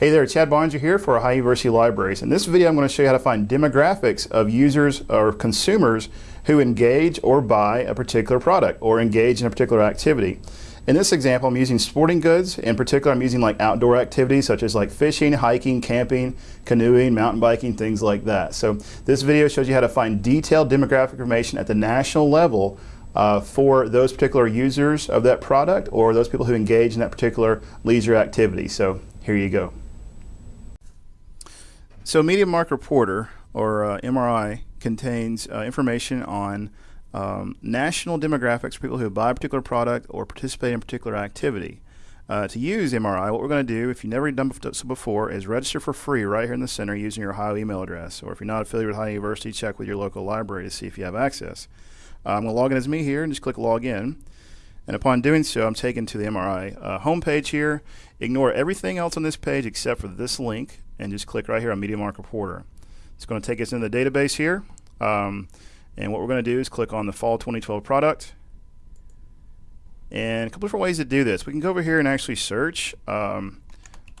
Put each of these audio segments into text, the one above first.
Hey there, Chad Barnes here for Ohio University Libraries. In this video I'm going to show you how to find demographics of users or consumers who engage or buy a particular product or engage in a particular activity. In this example I'm using sporting goods. In particular I'm using like outdoor activities such as like fishing, hiking, camping, canoeing, mountain biking, things like that. So this video shows you how to find detailed demographic information at the national level uh, for those particular users of that product or those people who engage in that particular leisure activity. So here you go. So MediaMark Reporter, or uh, MRI, contains uh, information on um, national demographics for people who buy a particular product or participate in a particular activity. Uh, to use MRI, what we're going to do, if you've never done so before, is register for free right here in the center using your Ohio email address. Or if you're not affiliated with Ohio University, check with your local library to see if you have access. Uh, I'm going to log in as me here and just click log in. And upon doing so, I'm taken to the MRI uh, homepage here. Ignore everything else on this page except for this link and just click right here on MediaMark Reporter. It's going to take us into the database here. Um, and what we're going to do is click on the Fall 2012 product. And a couple different ways to do this. We can go over here and actually search. Um,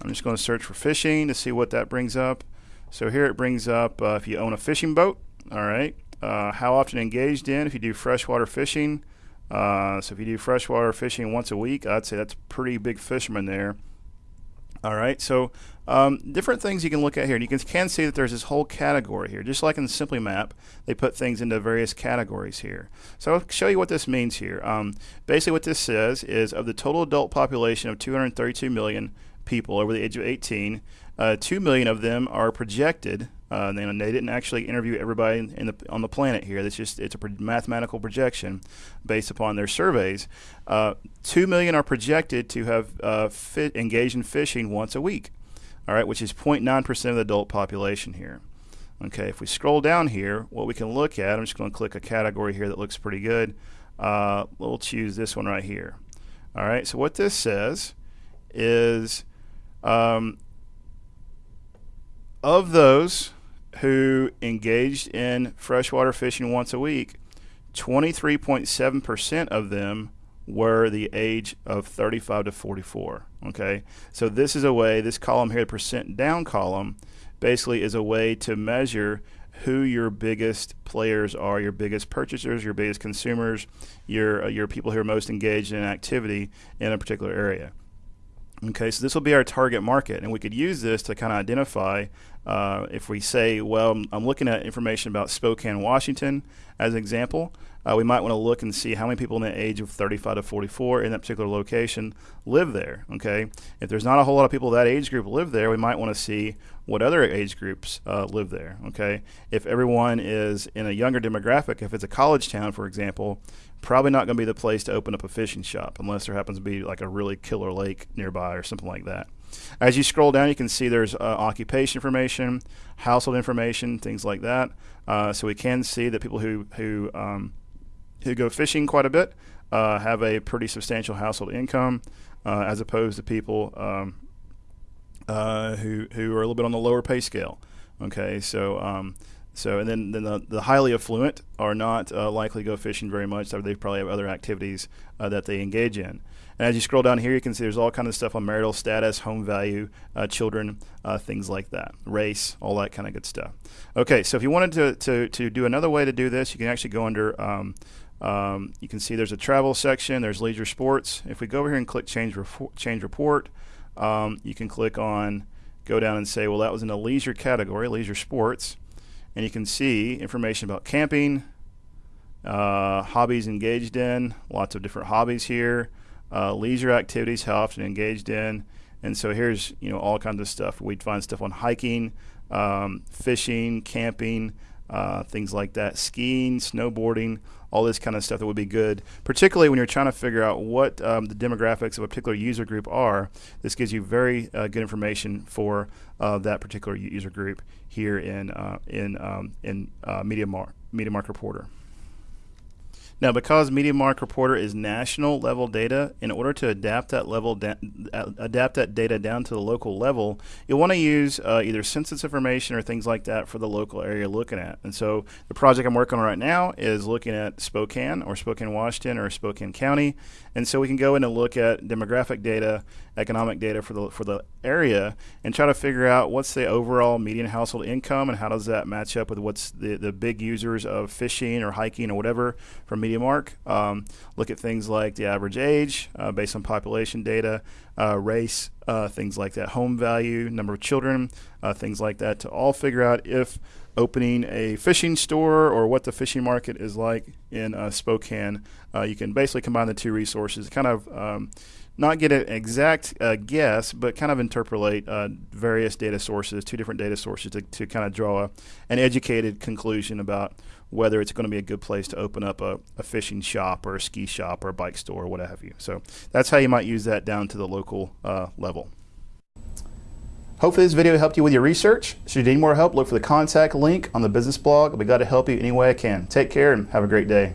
I'm just going to search for fishing to see what that brings up. So here it brings up uh, if you own a fishing boat. All right. Uh, how often engaged in if you do freshwater fishing. Uh, so if you do freshwater fishing once a week, I'd say that's pretty big fisherman there. All right, so um, different things you can look at here. And you can, can see that there's this whole category here. Just like in the Simply Map, they put things into various categories here. So I'll show you what this means here. Um, basically what this says is of the total adult population of 232 million people over the age of 18, uh, 2 million of them are projected uh, they, they, didn't actually interview everybody in the, on the planet here. It's just it's a mathematical projection based upon their surveys. Uh, Two million are projected to have uh, engaged in fishing once a week. All right, which is 0.9 percent of the adult population here. Okay, if we scroll down here, what we can look at, I'm just going to click a category here that looks pretty good. Uh, we'll choose this one right here. All right, so what this says is um, of those who engaged in freshwater fishing once a week, 23.7% of them were the age of 35 to 44. Okay, so this is a way, this column here, the percent down column, basically is a way to measure who your biggest players are, your biggest purchasers, your biggest consumers, your, uh, your people who are most engaged in activity in a particular area. Okay, so this will be our target market, and we could use this to kind of identify uh, if we say, well, I'm looking at information about Spokane, Washington as an example, uh, we might want to look and see how many people in the age of 35 to 44 in that particular location live there. Okay, if there's not a whole lot of people that age group live there, we might want to see what other age groups uh, live there. Okay, if everyone is in a younger demographic, if it's a college town, for example, probably not going to be the place to open up a fishing shop unless there happens to be like a really killer lake nearby or something like that. As you scroll down, you can see there's uh, occupation information, household information, things like that. Uh, so we can see that people who who um, who go fishing quite a bit uh, have a pretty substantial household income, uh, as opposed to people um, uh, who who are a little bit on the lower pay scale. Okay, so um, so and then, then the, the highly affluent are not uh, likely to go fishing very much. They probably have other activities uh, that they engage in. And as you scroll down here, you can see there's all kind of stuff on marital status, home value, uh, children, uh, things like that, race, all that kind of good stuff. Okay, so if you wanted to, to, to do another way to do this, you can actually go under. Um, um, you can see there's a travel section. There's leisure sports. If we go over here and click change, report, change report, um, you can click on go down and say, well, that was in the leisure category, leisure sports and you can see information about camping, uh, hobbies engaged in, lots of different hobbies here, uh, leisure activities, how often engaged in, and so here's you know all kinds of stuff. We'd find stuff on hiking, um, fishing, camping, uh, things like that, skiing, snowboarding, all this kind of stuff that would be good, particularly when you're trying to figure out what um, the demographics of a particular user group are. This gives you very uh, good information for uh, that particular user group here in uh, in um, in uh, Media Mark Media Mark Reporter. Now, because MediaMark Reporter is national level data, in order to adapt that level, da- adapt that data down to the local level, you'll want to use uh, either census information or things like that for the local area you're looking at. And so, the project I'm working on right now is looking at Spokane or Spokane, Washington, or Spokane County, and so we can go in and look at demographic data, economic data for the for the area, and try to figure out what's the overall median household income and how does that match up with what's the the big users of fishing or hiking or whatever from MediaMark. Um, look at things like the average age uh, based on population data, uh, race, uh, things like that, home value, number of children, uh, things like that, to all figure out if opening a fishing store or what the fishing market is like in uh, Spokane. You can basically combine the two resources, kind of. Um, not get an exact uh, guess, but kind of interpolate uh, various data sources, two different data sources, to, to kind of draw a, an educated conclusion about whether it's going to be a good place to open up a, a, fishing shop or a ski shop or a bike store or what have you. So that's how you might use that down to the local uh, level. Hopefully this video helped you with your research. Should you need more help, look for the contact link on the business blog. I'll be glad to help you any way I can. Take care and have a great day.